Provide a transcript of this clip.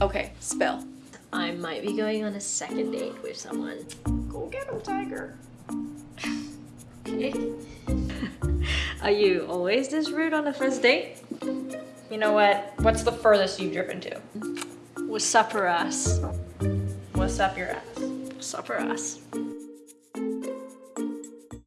Okay, spill. I might be going on a second date with someone. Go get him, Tiger. Okay. Are you always this rude on the first date? You know what? What's the furthest you've driven to? What's up her ass? What's up your ass? What's up her ass?